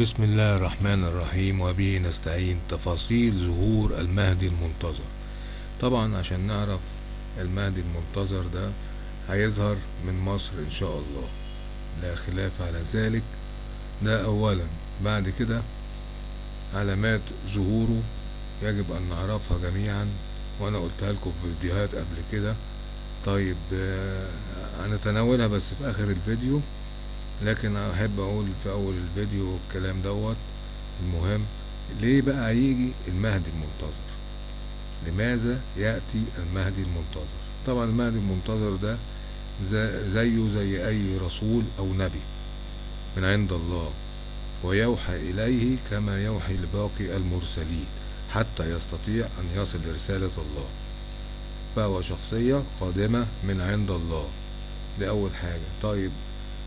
بسم الله الرحمن الرحيم وبه نستعين. تفاصيل ظهور المهدي المنتظر. طبعا عشان نعرف المهدي المنتظر ده هيظهر من مصر إن شاء الله. لا خلاف على ذلك. ده اولا. بعد كده علامات ظهوره يجب أن نعرفها جميعا وأنا قلتها لكم في فيديوهات قبل كده. طيب آه، هنتناولها بس في آخر الفيديو. لكن أحب أقول في أول الفيديو الكلام دوت المهم ليه بقى يجي المهدي المنتظر؟ لماذا يأتي المهدي المنتظر؟ طبعا المهدي المنتظر ده زي- زيه زي أي رسول أو نبي من عند الله ويوحى إليه كما يوحي لباقي المرسلين حتى يستطيع أن يصل لرسالة الله. فهو شخصية قادمة من عند الله. دي أول حاجة. طيب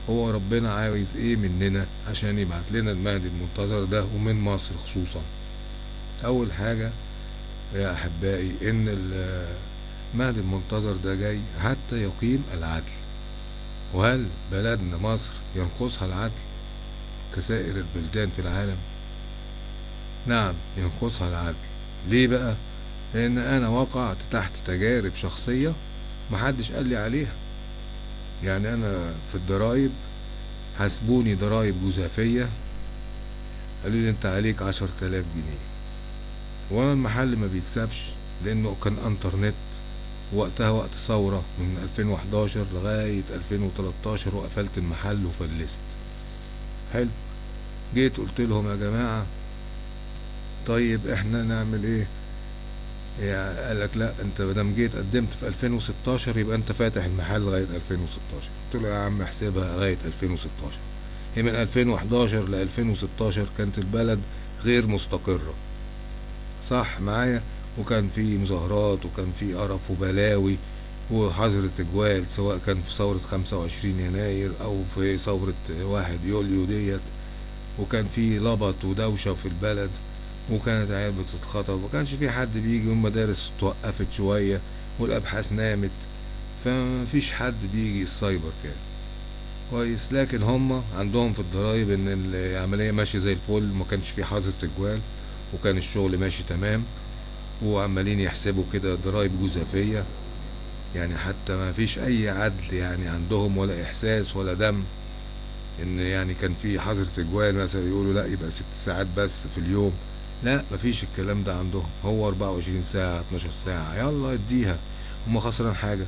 هو ربنا عايز إيه مننا عشان يبعت لنا المهدي المنتظر ده ومن مصر خصوصا. أول حاجة يا أحبائي إن ال- المهدي المنتظر ده جاي حتى يقيم العدل. وهل بلدنا مصر ينقصها العدل كسائر البلدان في العالم؟ نعم ينقصها العدل. ليه بقى؟ لأن أنا وقعت تحت تجارب شخصية محدش قال لي عليها. يعني أنا في الضرايب حاسبوني ضرايب جزافية قالوا لي أنت عليك عشر تلاف جنيه. وأنا المحل ما بيكسبش لأنه كان إنترنت وقتها وقت ثورة من 2011 لغاية 2013 وقفلت المحل وفلست. حلو. جيت قلت لهم يا جماعة طيب إحنا نعمل إيه؟ يعني قال لك لا أنت مادام جيت قدمت في 2016 يبقى أنت فاتح المحل لغاية 2016 قلت له يا عم احسبها لغاية 2016 هي من 2011 ل 2016 كانت البلد غير مستقرة. صح معايا؟ وكان في مظاهرات وكان في قرف وبلاوي وحظر تجوال سواء كان في ثورة 25 يناير أو في ثورة 1 يوليو ديت. وكان في لبط ودوشة في البلد. وكانت عيال بتتخطب ومكانش في حد بيجي والمدارس توقفت شوية والأبحاث نامت فمفيش حد بيجي السايبر كان كويس. لكن هم عندهم في الضرايب إن العملية ماشية زي الفل ما كانش في حظر تجوال وكان الشغل ماشي تمام وعمالين يحسبوا كده ضرايب جزافية يعني حتى ما فيش أي عدل يعني عندهم ولا إحساس ولا دم إن يعني كان في حظر تجوال مثلا يقولوا لأ يبقى ست ساعات بس في اليوم. لا مفيش الكلام ده عندهم. هو 24 ساعة 12 ساعة. يلا اديها. هما خسران حاجة.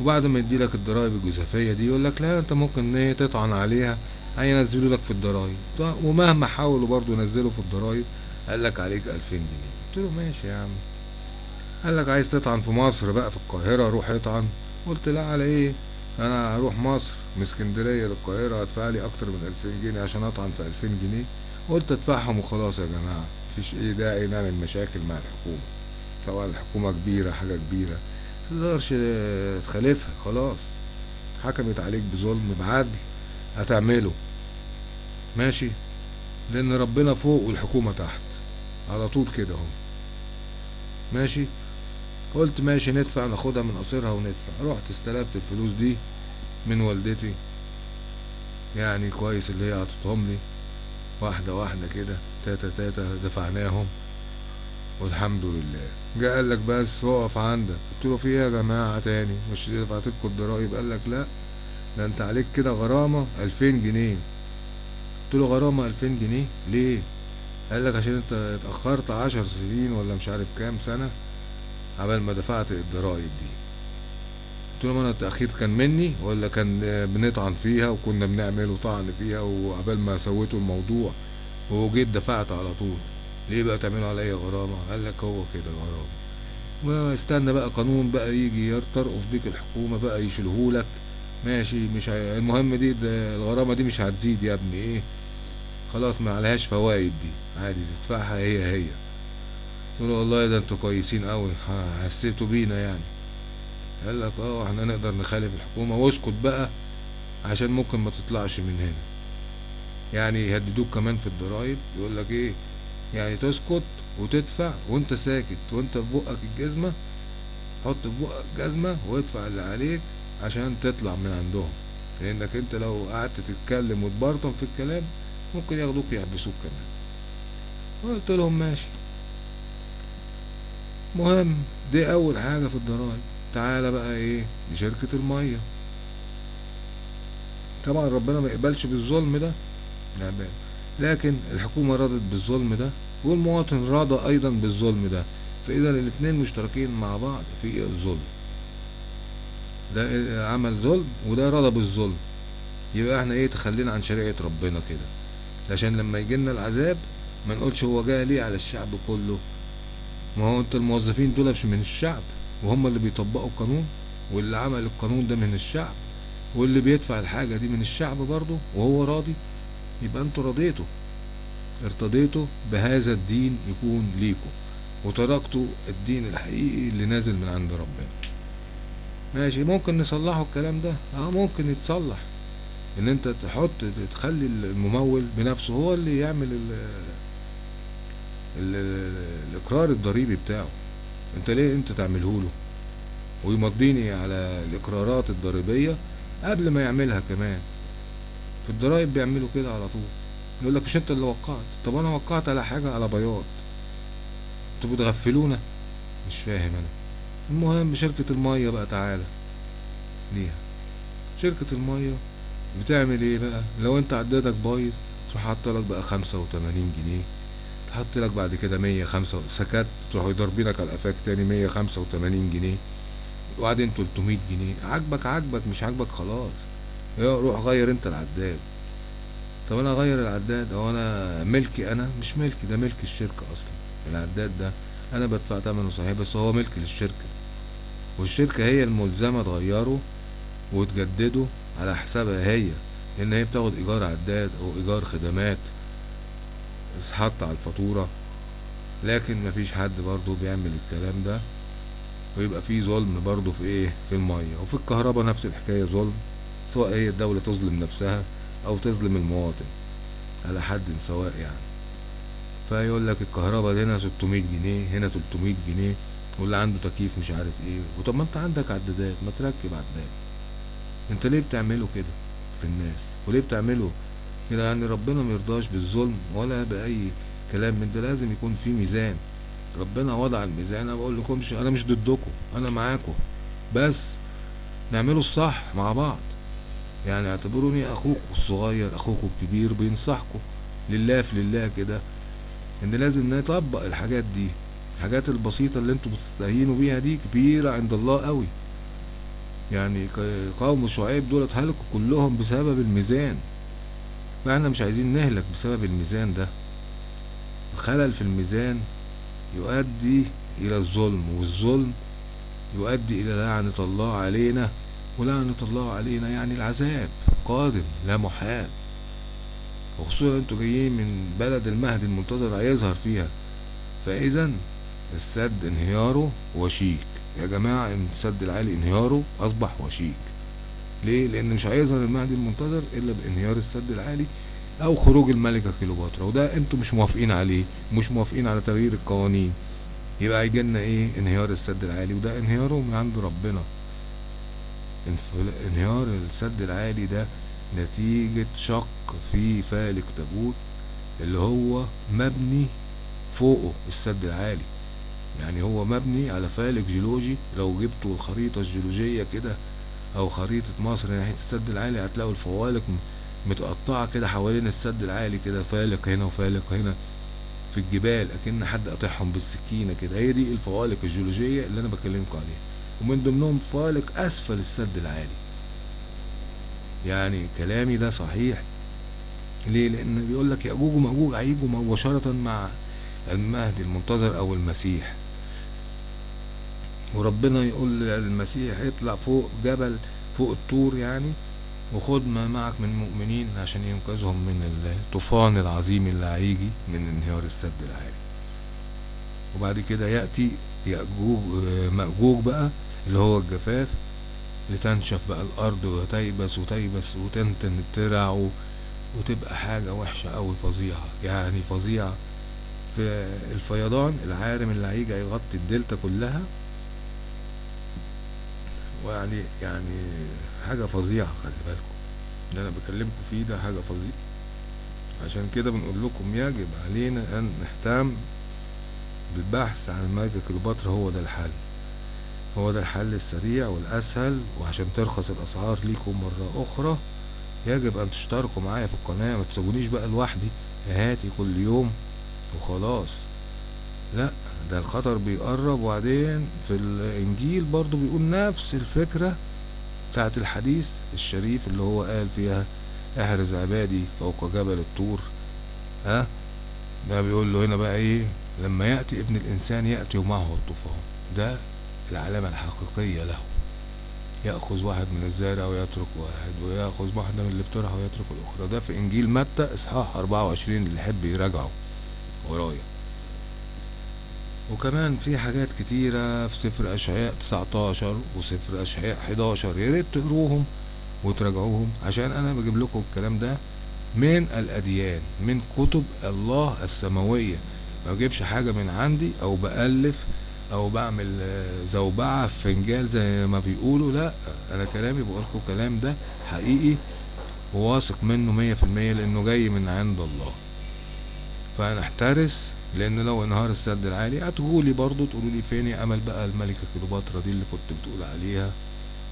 وبعد ما يديلك الضرايب الجزافية دي يقول لك لا انت ممكن إيه تطعن عليها. هينزلوا لك في الضرايب. ومهما حاولوا برضو ينزلوا في الضرايب قال لك عليك 2000 جنيه. قلت له ماشي يا عم. قال لك عايز تطعن في مصر بقى في القاهرة روح اطعن. قلت لا على إيه؟ أنا هروح مصر من اسكندرية للقاهرة هدفع لي أكتر من 2000 جنيه عشان اطعن في 2000 جنيه. قلت ادفعهم وخلاص يا جماعة. مفيش إيه داعي نعمل مشاكل مع الحكومة. طبعا الحكومة كبيرة حاجة كبيرة. متقدرش تخالفها خلاص. حكمت عليك بظلم بعدل هتعمله. ماشي؟ لأن ربنا فوق والحكومة تحت. على طول كده اهو. ماشي؟ قلت ماشي ندفع ناخدها من قصيرها وندفع. رحت استلفت الفلوس دي من والدتي. يعني كويس اللي هي عطتهم لي. واحدة واحدة كده تاتا تاتا دفعناهم والحمد لله. جه قال لك بس اقف عندك. قلت له في إيه يا جماعة تاني؟ مش دفعت لكم الضرايب؟ قال لك لا ده أنت عليك كده غرامة ألفين جنيه. قلت له غرامة ألفين جنيه؟ ليه؟ قال لك عشان أنت اتأخرت عشر سنين ولا مش عارف كام سنة عبال ما دفعت الضرايب دي. قلت له ما أنا التأخير كان مني ولا كان بنطعن فيها وكنا بنعمل طعن فيها وعبال ما سويتوا الموضوع وجيت دفعت على طول. ليه بقى تعملوا عليا غرامة؟ قال لك هو كده غرامة. واستنى بقى قانون بقى يجي ترقف بيك الحكومة بقى يشيلهولك. ماشي مش. المهم دي ده الغرامة دي مش هتزيد يا ابني. إيه؟ خلاص ما عليهاش فوايد دي. عادي تدفعها هي هي. قلت له والله ده أنتوا كويسين قوي حسيتوا بينا يعني. قال لك آه إحنا نقدر نخالف الحكومة واسكت بقى عشان ممكن ما تطلعش من هنا. يعني يهددوك كمان في الضرايب يقول لك إيه؟ يعني تسكت وتدفع وأنت ساكت وأنت في بقك الجزمة حط في بقك جزمة وادفع اللي عليك عشان تطلع من عندهم. لأنك أنت لو قعدت تتكلم وتبرطم في الكلام ممكن ياخدوك يحبسوك كمان. قلت لهم ماشي. مهم دي أول حاجة في الضرايب. تعالى بقى إيه لشركة المية. طبعا ربنا ما يقبلش بالظلم ده. بقى. لكن الحكومة رضت بالظلم ده والمواطن رضى أيضا بالظلم ده. فاذا الاتنين مشتركين مع بعض في الظلم. ده عمل ظلم وده رضى بالظلم. يبقى إحنا إيه تخلينا عن شريعة ربنا كده. عشان لما يجيلنا العذاب ما نقولش هو جاي ليه على الشعب كله. ما هو انت الموظفين دول مش من الشعب. وهم اللي بيطبقوا القانون واللي عمل القانون ده من الشعب واللي بيدفع الحاجة دي من الشعب برضه وهو راضي. يبقى أنتوا رضيتوا. ارتضيتوا بهذا الدين يكون ليكم وتركتوا الدين الحقيقي اللي نازل من عند ربنا. ماشي ممكن نصلحوا الكلام ده؟ آه ممكن يتصلح. ان انت تحط تخلي الممول بنفسه هو اللي يعمل ال ال الإقرار الضريبي بتاعه. انت ليه انت تعمله له ويمضيني على الإقرارات الضريبية قبل ما يعملها كمان. في الضرايب بيعملوا كده على طول. يقول لك مش انت اللي وقعت. طب أنا وقعت على حاجة على بياض. أنتوا بتغفلونا؟ مش فاهم أنا. المهم شركة المية بقى تعالى. ليها. شركة المية بتعمل إيه بقى؟ لو انت عدادك بايظ تروح حاطط لك بقى خمسة وتمانين جنيه. تحط لك بعد كده مية خمسة سكت تروحوا ضاربينك على قفاك تاني مية خمسة وتمانين جنيه. وبعدين تلتمية جنيه. عاجبك عاجبك مش عاجبك خلاص. روح غير انت العداد. طب أنا اغير العداد؟ أو أنا ملكي أنا؟ مش ملكي ده ملك الشركة أصلا. العداد ده أنا بدفع ثمنه صحيح بس هو ملك للشركة والشركة هي الملزمة تغيره وتجدده على حسابها هي لأن هي بتاخد إيجار عداد أو إيجار خدمات حط على الفاتورة لكن مفيش حد برضو بيعمل الكلام ده. ويبقى فيه ظلم برضو في إيه؟ في المية. وفي الكهرباء نفس الحكاية ظلم سواء هي الدولة تظلم نفسها أو تظلم المواطن. على حد سواء يعني. فيقول لك الكهرباء هنا 600 جنيه هنا 300 جنيه واللي عنده تكييف مش عارف إيه. وطب ما أنت عندك عدادات ما تركب عداد أنت ليه بتعمله كده في الناس؟ وليه بتعمله كده يعني ربنا مرضاش بالظلم ولا بأي كلام من ده لازم يكون في ميزان. ربنا وضع الميزان أنا بقول لكمش أنا مش ضدكم أنا معاكم. بس نعمله الصح مع بعض. يعني اعتبروني أخوكم الصغير أخوكم الكبير بينصحكم. لله في لله كده إن لازم نطبق الحاجات دي. الحاجات البسيطة اللي أنتوا بتستهينوا بيها دي كبيرة عند الله قوي. يعني قوم شعيب دول هلكوا كلهم بسبب الميزان. فاحنا مش عايزين نهلك بسبب الميزان ده. الخلل في الميزان يؤدي إلى الظلم والظلم يؤدي إلى لعنة الله علينا ولعنة الله علينا يعني العذاب قادم لا محال. وخصوصا أنتوا جايين من بلد المهدي المنتظر هيظهر فيها. فاذا السد انهياره وشيك. يا جماعة السد العالي انهياره أصبح وشيك. ليه؟ لأن مش هيظهر المهدي المنتظر إلا بانهيار السد العالي أو خروج الملكة كيلوباترا وده أنتوا مش موافقين عليه مش موافقين على تغيير القوانين. يبقى هيجيلنا إيه؟ انهيار السد العالي وده انهياره من عند ربنا. انهيار السد العالي ده نتيجة شق في فالك تابوت اللي هو مبني فوقه السد العالي. يعني هو مبني على فالك جيولوجي لو جبتوا الخريطة الجيولوجية كده أو خريطة مصر ناحية السد العالي هتلاقوا الفوالق متقطعة كده حوالين السد العالي كده فالق هنا وفالق هنا في الجبال أكن حد قاطعهم بالسكينة كده. هي دي الفوالق الجيولوجية اللي أنا بكلمكم عليها. ومن ضمنهم فالق أسفل السد العالي. يعني كلامي ده صحيح؟ ليه؟ لأن بيقول لك يأجوج ومأجوج هيجوا مباشرة مع المهدي المنتظر أو المسيح. وربنا يقول للمسيح اطلع فوق جبل فوق الطور يعني وخد ما معك من مؤمنين عشان ينقذهم من الطوفان العظيم اللي هيجي من انهيار السد العالي. وبعد كده يأتي يأجوج مأجوج بقى اللي هو الجفاف لتنشف بقى الأرض وتيبس وتيبس وتنتن الترع وتبقى حاجة وحشة أوي فظيعة. يعني فظيعة في الفيضان العارم اللي هيجي يغطي الدلتا كلها ويعني يعني حاجة فظيعة خلي بالكم. اللي أنا بكلمكم فيه ده حاجة فظيعة. عشان كده بنقول لكم يجب علينا أن نهتم بالبحث عن الملكة كليوباترا هو ده الحل. هو ده الحل السريع والأسهل وعشان ترخص الأسعار ليكم مرة أخرى يجب أن تشتركوا معايا في القناة. ما تسيبونيش بقى لوحدي هاتي كل يوم وخلاص. لا. ده الخطر بيقرب وبعدين في الإنجيل برضو بيقول نفس الفكرة بتاعت الحديث الشريف اللي هو قال فيها احرز عبادي فوق جبل الطور. ها؟ ده بيقول له هنا بقى إيه؟ لما يأتي ابن الإنسان يأتي ومعه الطوفان ده العلامة الحقيقية له. يأخذ واحد من الزارع ويترك واحد ويأخذ واحدة من اللي بترعى ويترك الأخرى. ده في إنجيل متى؟ إصحاح 24 اللي يحب يراجعه. ورايا. وكمان في حاجات كتيرة في سفر أشعياء 19 وسفر أشعياء 11 يا ريت تقروهم وتراجعوهم عشان أنا بجيب لكم الكلام ده من الأديان من كتب الله السماوية. ما بجيبش حاجة من عندي أو بألف أو بعمل زوبعة في فنجال زي ما بيقولوا. لا أنا كلامي بقولكم كلام ده حقيقي وواثق منه مية في المية لأنه جاي من عند الله. فنحترس لأن لو انهار السد العالي هتقولي برضو تقولوا لي فين يا أمل بقى الملكة كليوباترا دي اللي كنت بتقول عليها؟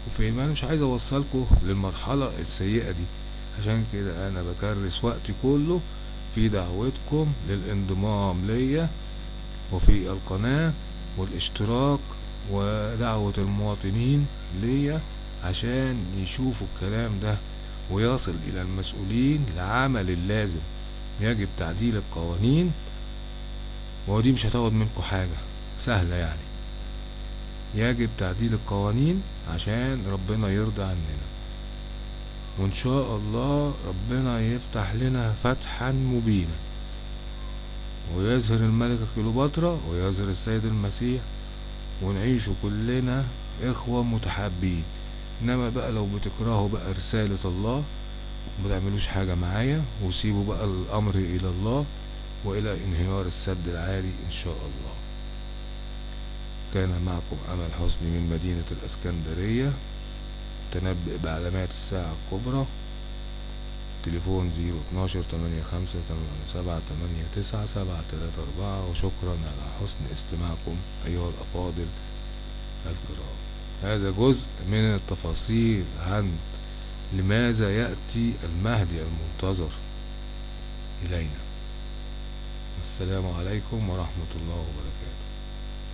وفين؟ ما أنا مش عايز اوصلكم للمرحلة السيئة دي. عشان كده أنا بكرس وقتي كله في دعوتكم للانضمام ليا وفي القناة والاشتراك ودعوة المواطنين ليا عشان يشوفوا الكلام ده ويصل إلى المسؤولين لعمل اللازم. يجب تعديل القوانين ودي مش هتاخد منكم حاجة سهلة يعني. يجب تعديل القوانين عشان ربنا يرضى عننا. وإن شاء الله ربنا يفتح لنا فتحا مبينا. ويظهر الملكة كليوباترا ويظهر السيد المسيح ونعيش كلنا إخوة متحابين. إنما بقى لو بتكرهوا بقى رسالة الله متعملوش حاجة معايا وسيبوا بقى الأمر إلى الله وإلى انهيار السد العالي إن شاء الله. كان معكم أمل حسني من مدينة الإسكندرية. تنبئ بعلامات الساعة الكبرى. تليفون زيرو اتناشر تمانية خمسة سبعة تمانية تسعة سبعة تلاتة أربعة. وشكرا على حسن استماعكم أيها الأفاضل الكرام. هذا جزء من التفاصيل عن لماذا يأتي المهدي المنتظر إلينا؟ السلام عليكم ورحمة الله وبركاته.